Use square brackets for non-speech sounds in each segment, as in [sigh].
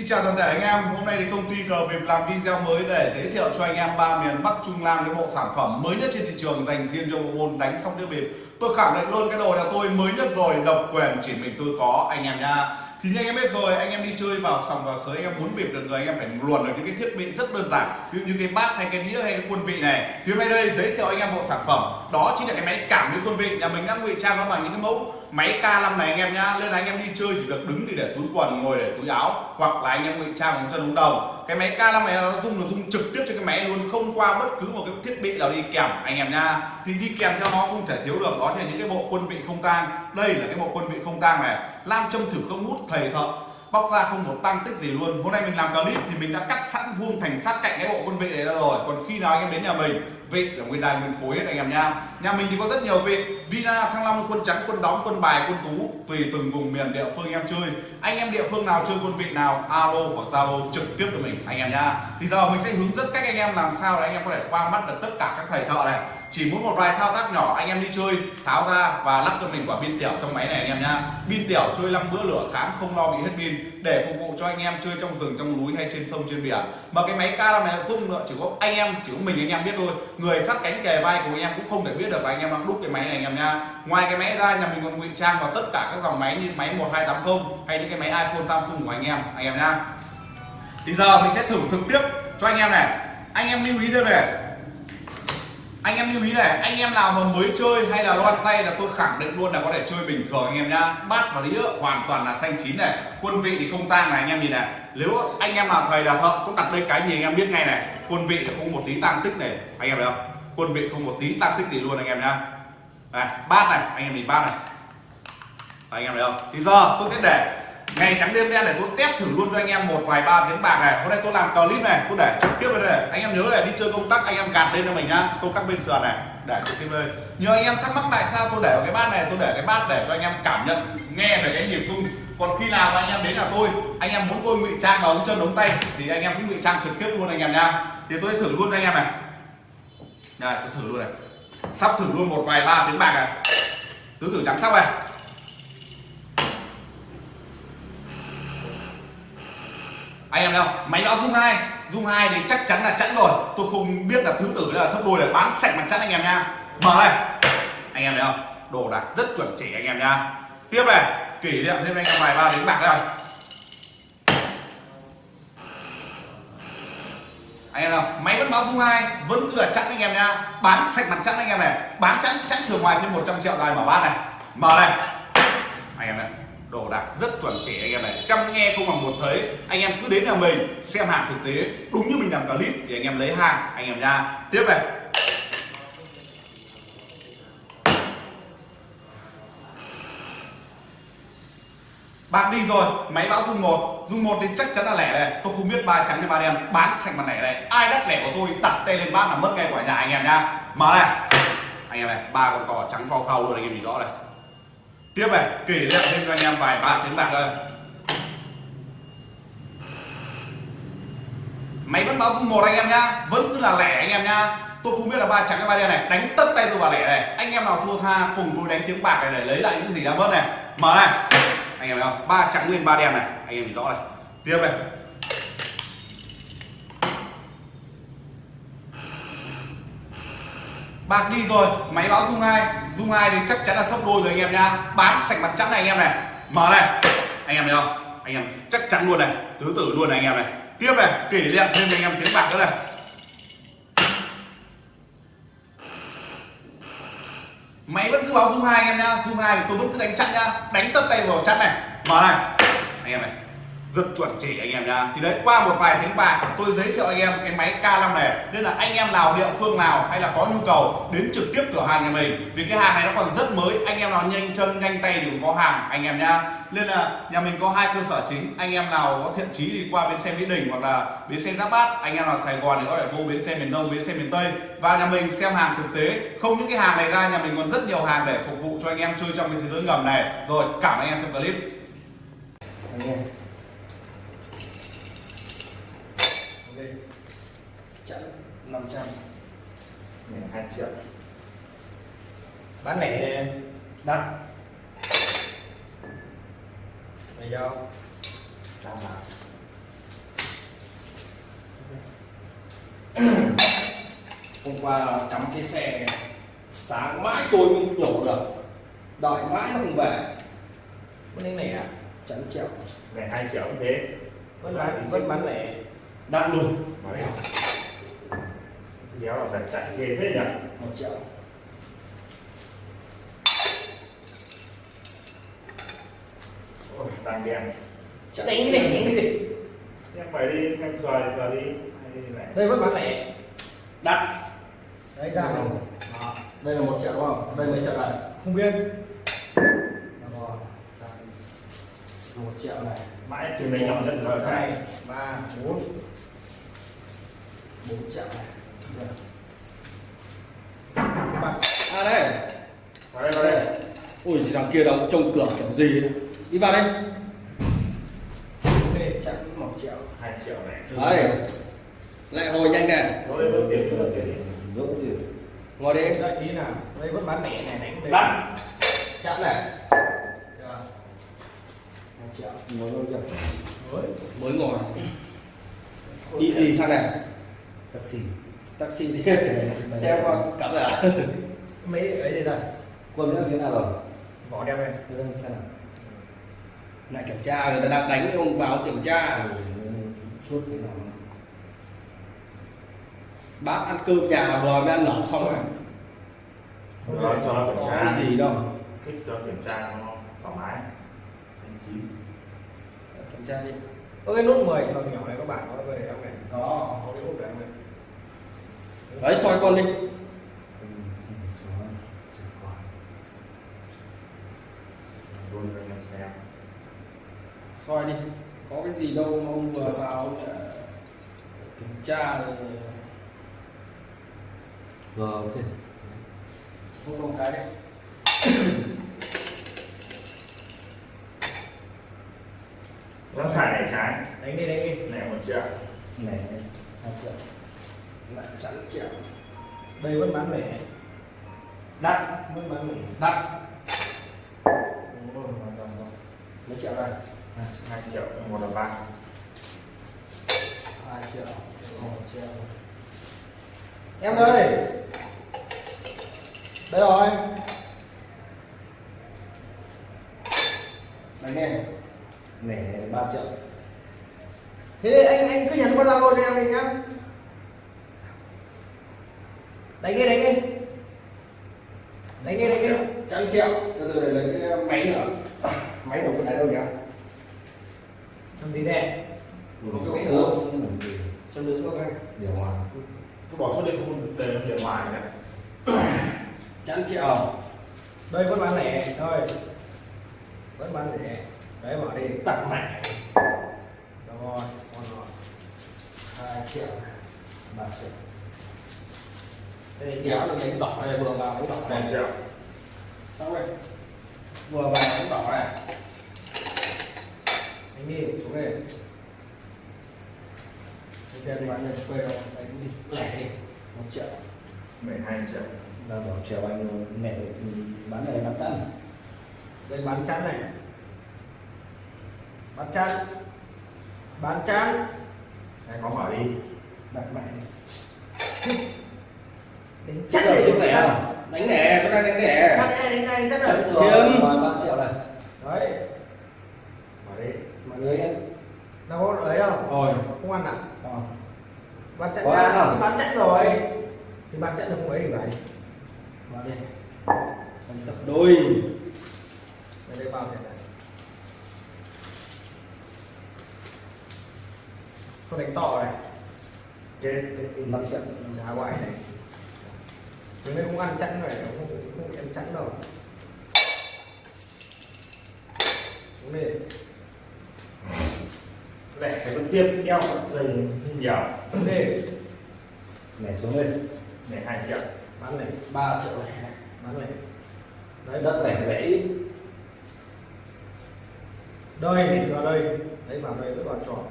Xin chào toàn thể anh em, hôm nay thì công ty cờ việc làm video mới để giới thiệu cho anh em ba miền Bắc Trung Nam cái bộ sản phẩm mới nhất trên thị trường dành riêng cho bộ môn đánh sóc đĩa bịp. Tôi khẳng định luôn cái đồ nhà tôi mới nhất rồi, độc quyền chỉ mình tôi có anh em nha. Thì như anh em biết rồi, anh em đi chơi vào sòng vào sới anh em muốn bịp được người anh em phải luồn được những cái thiết bị rất đơn giản, ví dụ như cái bát hay cái đĩa hay cái quân vị này. Thì hôm nay đây giới thiệu anh em bộ sản phẩm. Đó chính là cái máy cảm biến quân vị. Nhà mình đã ngụy trang nó bằng những cái mẫu máy K5 này anh em nhá. Nên là anh em đi chơi chỉ được đứng thì để túi quần ngồi để túi áo hoặc là anh em ngụy trang bằng chân ống đồng. Cái máy K5 này nó dùng nó dùng trực tiếp cho cái máy luôn không qua bất cứ một cái thiết bị nào đi kèm anh em nhá. Thì đi kèm theo nó không thể thiếu được đó là những cái bộ quân vị không tang. Đây là cái bộ quân vị không tang này lam châm thử không hút, thầy thợ bóc ra không một tăng tích gì luôn. Hôm nay mình làm clip thì mình đã cắt sẵn vuông thành sát cạnh cái bộ quân vị này ra rồi. Còn khi nào anh em đến nhà mình vị là nguyên đài mình khối hết anh em nha. Nhà mình thì có rất nhiều vị vina, thăng long, quân trắng, quân đóng quân bài, quân tú, tùy từng vùng miền địa phương em chơi. Anh em địa phương nào chơi quân vị nào, alo hoặc zalo trực tiếp cho mình, anh em nha. Thì giờ mình sẽ hướng dẫn cách anh em làm sao để anh em có thể qua mắt được tất cả các thầy thợ này chỉ muốn một vài thao tác nhỏ, anh em đi chơi, tháo ra và lắp cho mình quả pin tiểu trong máy này anh em nhá. Pin tiểu chơi năm bữa lửa tháng, không lo bị hết pin, để phục vụ cho anh em chơi trong rừng, trong núi hay trên sông, trên biển mà cái máy cao này là sung nữa, chỉ có anh em, chỉ có mình anh em biết thôi. Người sát cánh kề vai của anh em cũng không thể biết được và anh em đang đúc cái máy này anh em nha ngoài cái máy ra, nhà mình còn ngụy trang vào tất cả các dòng máy như máy 1280 hay những cái máy iPhone, Samsung của anh em anh em nha thì giờ mình sẽ thử thực tiếp cho anh em này. Anh em lưu ý thêm này anh em lưu ý này, anh em nào mà mới chơi hay là loan tay là tôi khẳng định luôn là có thể chơi bình thường anh em nhá. Bát và đĩa hoàn toàn là xanh chín này, quân vị thì không tang này anh em nhìn này. Nếu anh em nào thầy là thợ cũng đặt lên cái gì anh em biết ngay này, quân vị là không một tí tăng tích này. Anh em thấy không? Quân vị không một tí tăng tích gì luôn anh em nhá. Này, bát này, anh em nhìn bát này. Anh em thấy không? Thì giờ tôi sẽ để ngày trắng đêm đen để tôi test thử luôn cho anh em một vài ba tiếng bạc này. Hôm nay tôi làm clip này, tôi để trực tiếp lên đây anh em nhớ là đi chơi công tác anh em gạt lên cho mình nhá. Tôi cắt bên sườn này, để trực tiếp lên nhiều anh em thắc mắc tại sao tôi để vào cái bát này, tôi để cái bát để cho anh em cảm nhận, nghe về cái nhịp rung. Còn khi nào anh em đến nhà tôi, anh em muốn tôi ngụy trang vào ống chân ống tay, thì anh em cũng ngụy trang trực tiếp luôn anh em nha thì tôi sẽ thử luôn cho anh em này. Này tôi thử luôn này. Sắp thử luôn một vài ba tiếng bạc này. Tứ tử trắng sắp này. Anh em đâu máy báo dung hai. Dung hai thì chắc chắn là chẵn rồi. Tôi không biết là thứ tử là sấp đôi là bán sạch mặt chẵn anh em nha. Mở này anh em thấy không? Đồ đạc rất chuẩn chỉ anh em nha. Tiếp này. Kỷ niệm thêm anh em vài ba đến bạc đây anh em nào máy vẫn báo dung hai, vẫn cứ là chẵn anh em nha. Bán sạch mặt chẵn anh em này. Bán chẵn chẵn thường ngoài thêm 100 triệu này mở bát này. Mở này anh em này đồ đạc rất chuẩn chỉ anh em này. Chăm nghe không bằng một thấy, anh em cứ đến nhà mình xem hàng thực tế, đúng như mình làm clip thì anh em lấy hàng, anh em nha tiếp này. Bạc đi rồi, máy báo dung một. Dung một thì chắc chắn là lẻ này tôi không biết ba trắng hay ba đen, bán sạch mặt lẻ này. Ai đắt lẻ của tôi, đặt tay lên bát là mất ngay quả nhà anh em nha. Mở này. Anh em này, ba con cò trắng phao phao luôn, anh em nhìn rõ này tiếp này, kỷ niệm thêm cho anh em vài ba tiếng bạc thôi máy vẫn báo dung một anh em nhá, vẫn cứ là lẻ anh em nhá. Tôi không biết là ba trắng hay ba đen này, đánh tất tay tôi vào lẻ này. Anh em nào thua tha, cùng tôi đánh tiếng bạc này để lấy lại những gì đã mất này. Mở này. Anh em thấy không? Ba trắng lên ba đen này. Anh em nhìn rõ này. Tiếp này. Bạc đi rồi, máy báo dung hai dung hai thì chắc chắn là sốc đôi rồi anh em nhá. Bán sạch mặt trắng này anh em này. Mở này. Anh em thấy không? Anh em chắc chắn luôn này. Tứ tử luôn này anh em này. Tiếp này, kỷ niệm thêm anh em tiếng bạc nữa này. Máy vẫn cứ báo dung hai anh em nhá. Dung hai thì tôi vẫn cứ đánh chặn nhá. Đánh tất tay vào chặn này. Mở này. Anh em này rất chuẩn chỉ anh em nha thì đấy, qua một vài tiếng bạc tôi giới thiệu anh em cái máy K5 này. Nên là anh em nào địa phương nào hay là có nhu cầu đến trực tiếp cửa hàng nhà mình. Vì cái hàng này nó còn rất mới, anh em nào nhanh chân, nhanh tay thì cũng có hàng, anh em nha nên là nhà mình có hai cơ sở chính. Anh em nào có thiện chí thì qua bến xe mỹ đình hoặc là bến xe giáp bát. Anh em nào sài gòn thì có thể vô bến xe miền đông, bến xe miền tây. Và nhà mình xem hàng thực tế. Không những cái hàng này ra, nhà mình còn rất nhiều hàng để phục vụ cho anh em chơi trong cái thế giới ngầm này. Rồi, cảm ơn anh em xem clip. Anh em. thêm chẵn 500 này 2 triệu. Bán lẻ đắt, mày do đang làm hôm qua cắm cái xe này sáng mãi tôi mới đổ được. Đợi mãi nó không về. Cái này này à? Chẳng triệu. Này hai triệu cũng thế. Vẫn bán vẫn bán lẻ đắt luôn mà đấy đéo là đặt chạy ghê thế nhỉ? Một triệu. Ôi, tăng đen. Chắn Đánh cái này đánh cái gì? em phải đi em thừa thì thừa đi. Đây vẫn bán lẻ. Đắt Đấy ra này Đó. đây là một triệu đúng không? Đây mấy triệu này Không biết Đó. Một triệu này. Mãi từ mình làm dân rồi hai ba bốn. Bốn triệu này. Ba à đây. Vào đây vào đây. Ui gì đằng kia đóng trông cửa kiểu gì ấy. đi vào đây. Ok chắn một triệu. Hai triệu này. Đấy. Lại hồi nhanh nè. Ngồi đi. Đây ý nào. Đây vẫn bán lẻ này đánh đây đắt chắn này một triệu Mới mới ngồi. Đi gì sang này taxi. Taxi đi xe qua cắm rồi à? Mấy ấy đây đây quân đã thế nào rồi? Vỏ đeo đây Thế đang xem nào. Lại kiểm tra người ta đang đánh ông vào kiểm tra. Suốt thế nào bác ăn cơm nhà mà vừa mới ăn lẩu xong rồi. Rồi cho nó kiểm tra. Cái gì đâu. Thích cho kiểm tra 9 ờ, Kiểm tra đi. Có cái nút 10 nhỏ nhỏ này các bạn có để em này? Có. Có cái nút đấy em này? Đấy soi con đi. Soi đi. Có cái gì đâu mà ông vừa vào ông đã kiểm tra rồi. Rồi ok. Không có cái đấy. [coughs] trái Đánh đi đánh đi. Này một triệu. Này hai triệu. Lại chắn triệu. Đây vẫn bán lẻ. Đắt Vẫn bán lẻ. Đắt mấy triệu đây? Hai triệu. Một là ba. Hai triệu. Một triệu. Em ơi! Đây rồi. Đánh nghe này ba triệu Thế anh anh cứ nhắn qua Zalo cho em đi nhá. Đánh đi đánh đi. Đánh đi đánh đi. Trăm triệu. Từ từ để lấy cái máy nữa. Máy đâu có đánh đâu nhỉ? Làm gì đây Ừ, cái gì cho đứa thuốc anh điều hòa. Cứ bỏ số đi không để tiền ngoài này [coughs] trăm triệu. Đây vẫn bán lẻ. Thôi. Vẫn bán lẻ. Đấy bỏ đi. Tặng mẹ Rồi ngon rồi hai triệu ba triệu đây kéo là đánh đỏ này vừa vào đánh đỏ một này triệu xong rồi vừa vào đánh đỏ này. Đánh đi xuống đây. Anh đi bán này quê đâu Đánh đi. Lẻ đi. Một triệu. Mười hai triệu. Ta bảo chiều anh mẹ bán này năm trăm Đây bán chắn này. Bán chắn Bán chắn anh có mở đi. Đặt mẹ [laughs] Đánh chắc này đánh lẻ không đánh lẻ tôi đang đánh lẻ Bán này đánh này chắc là Kiếm. rồi ba triệu này. Đấy. Mở đi. Mọi người anh Đâu có ấy đâu. Rồi. Không ăn à? Ờ. Bán chắn Có ăn không? Bán chắn rồi. Thì bán chắn là không ấy thì phải. Vào đi. Anh sập đôi. Đây đây bao tiền này Không đánh to này. Chết chết năm triệu giá ngoại này. Thế nên không ăn chẵn này không không ăn chẵn đâu xuống đi lẻ cái vẫn tiếp đeo dây nhiều. Xuống đi này xuống lên này hai triệu. Bán này. Ba triệu lẻ bán này. Đấy đất này vẽ ít. Đây thì vào đây. Đấy vào đây vẫn còn tròn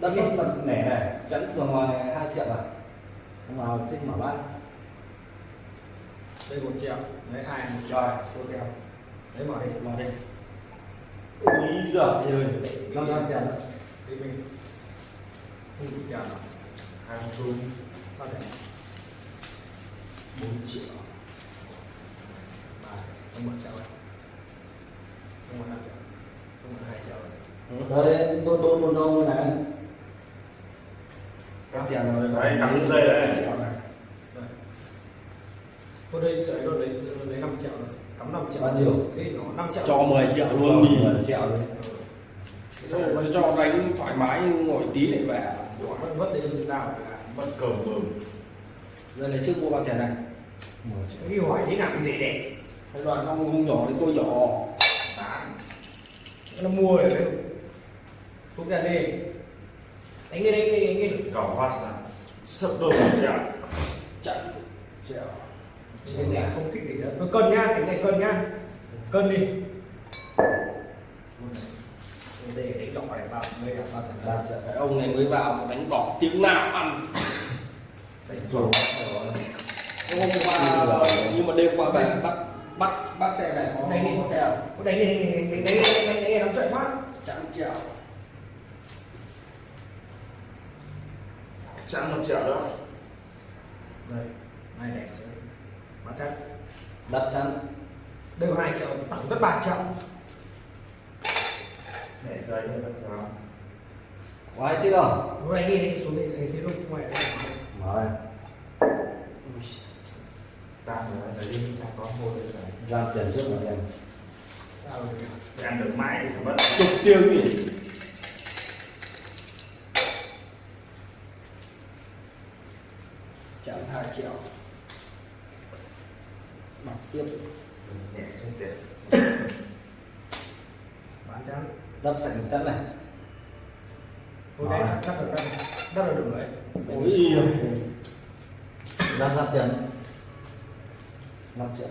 đất nó mặt nẻ này. chắn thường ngoài hai triệu à? Không vào thích mở bán đây một triệu đấy ai một triệu. Rồi số theo đấy mở đi vào đây úi giời ơi. Năm trăm tiền đó đi mình. Không được tiền nào. Hai xu con này 4 triệu. Ba không một triệu này không một năm triệu. Không một hai triệu này đấy tôi tôi một đâu này. có tiền rồi Đấy, cắm dây đấy. triệu này Đây. Cô đây chạy luôn đấy, lấy 5 triệu rồi. Cắm 5 triệu. Bao nhiêu? Thế nó 5 triệu. cho 10 triệu luôn đi mười triệu đấy rồi cho đánh thoải mái ngồi tí lại về Vẫn vất đến từ nào cả. Mất cầu mừng. giờ lấy trước mua bao tiền này Cái hỏi thế nào cái gì đấy. cái đoạn không không nhỏ thì tôi nhỏ Bán. Nó mua rồi đấy. Không ra đi. Đánh đi, đánh đi, đánh đi. Cầu hoa sản. Sấp đôi một triệu. chạy triệu Cái này không thích gì nữa. Tôi cân nhá, cái này cân nhá. Cân đi. Để đánh đỏ này vào, mới là Cái ông này mới vào mà đánh đỏ tiếng nào ăn Đánh rồi hôm qua nhưng mà đêm qua về bắt bắt bắt xe về có Đánh đi. có xe không? Có đánh đi, đánh đi, đánh đi, đánh đi, đánh đi, đánh đi, đánh chạy quá. trăm triệu Chẵn một triệu đó. Đây, hai này sẽ bán chắc. đắt chắn Đây có 2 triệu, tổng tất 3 triệu. Để thật đó. có ai thích không Lúc này đi, xuống đi, đánh xí lúc ngoài đây Ta nữa, để đi, ta có mua được rồi. ra tiền trước rồi em Sao rồi? Để ăn được mãi thì mất. chục tiếng nhỉ trăm hai triệu mặc tiếp. Bán chắn. đắp sạch chắn này Tôi đấy đắp được đắp, đắp được được đấy. ôi ra ra tiền năm triệu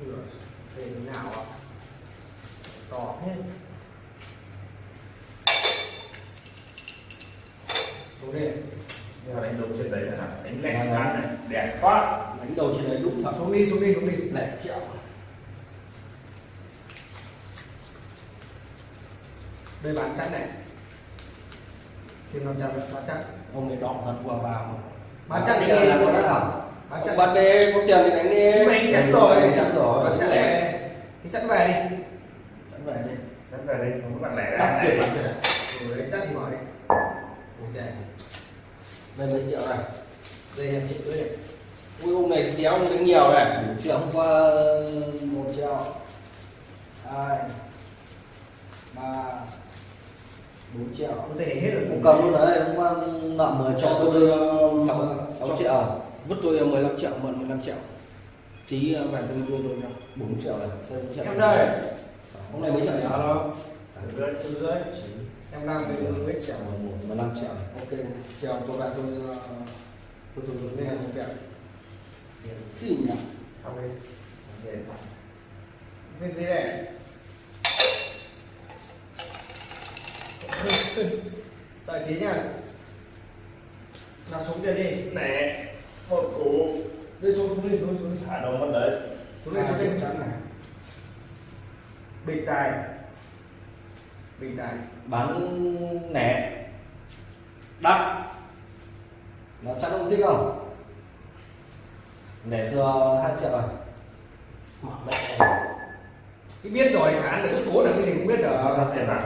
Ui giời, Thế nào ạ? To thế. Xuống đi. Đánh đầu trên đấy là đánh lẹt ăn này. Đẹp quá. đánh đầu trên đấy đúng thật Xuống đi, xuống đi, xuống đi. lẻ triệu Đây bán chắn này. Thêm 500 nữa, bán chắn. ông này đỏ thật vừa vào Bán Bây đi. giờ là có đắt không Bán ông chắn. bắt đi có tiền thì đánh đi mà anh chắn rồi. chắn rồi Bán chắn về. Thì chắn về đi. đánh về đi Đánh về đây, không có bạn lẻ ra này. chắn thì mở đi. Ui, đây. mấy triệu này Đây em chị cưới này. ui ông này đéo ông đánh nhiều này một triệu hôm qua một triệu hai ba bốn triệu Có thể hết rồi. cũng cầm luôn đấy hôm qua nợ 10 cho tôi uh, sáu sáu triệu vứt tôi 15 triệu mượn 15 triệu tí uh, về tôi đưa tôi nha bốn triệu này bốn triệu. Em đây. ông này mấy triệu nhỉ Alo. Từ dưới. Em đang với mấy triệu. một mười lăm triệu này ok chiều tôi về tôi uh, tôi tôi tôi nghe một việc thì nhỉ Không đi. Cái gì này? Đợi tí nha. Nào xuống kia đi. Nè. Một cú. Đi xuống xuống đi xuống xuống. Thả đâu mất đấy. Xuống đi Hai xuống này Bình tài. Bình tài. Bán lẻ đắt nó chắc ông thích không để thừa hai triệu rồi mẹ Cái biết rồi khả năng được cố là cái gì cũng biết được. Ra tiền nào?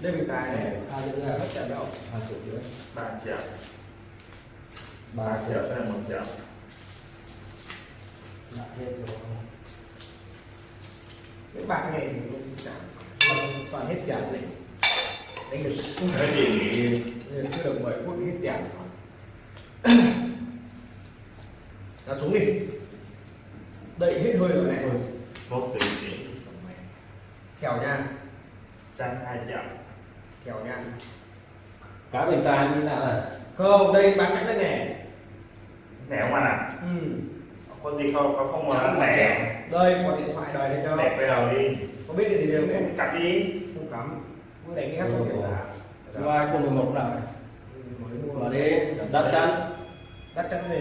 Đây bình tài này. hai triệu ra trận đâu. hai triệu rưỡi ba triệu. ba triệu nên một triệu. lại hết rồi Cái bạc này thì cũng chẳng. Toàn hết tiền này. Đánh được. Cái gì? chưa được 10 phút hết tiền ra xuống đi đậy hết hơi rồi này Một tỷ tỷ. kèo nha Chăn hai triệu. kèo nha cá bình tài như nào này không đây bán chắn đây này Nè không ăn à? ừ. Có gì không? Có không muốn ăn nè. đây có điện thoại đời đây cho Đẹp bây giờ đi. có biết cái gì đều Cắt đi. không cắm đánh cái khác không hiểu là đưa iphone 11 nào này mới mua mở đi. Đắt chắn đắt chắn đi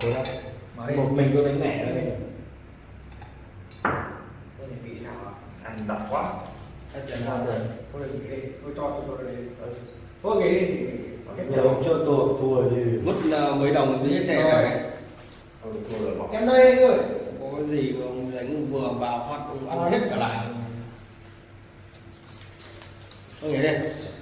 đi. Một mình tôi đánh lẻ đây. Tôi vị nào à Ăn độc quá. hết tiền nào rồi. Tôi vị đi. Tôi cho tôi cho đây thôi. Nghỉ đi. Nghỉ đi. Giờ ông cho tôi thua đi mất ờ, mấy đồng đi xe này rồi. Em đây anh ơi. Có cái gì mà ông đánh vừa vào phát ông ăn hết cả lại Okay.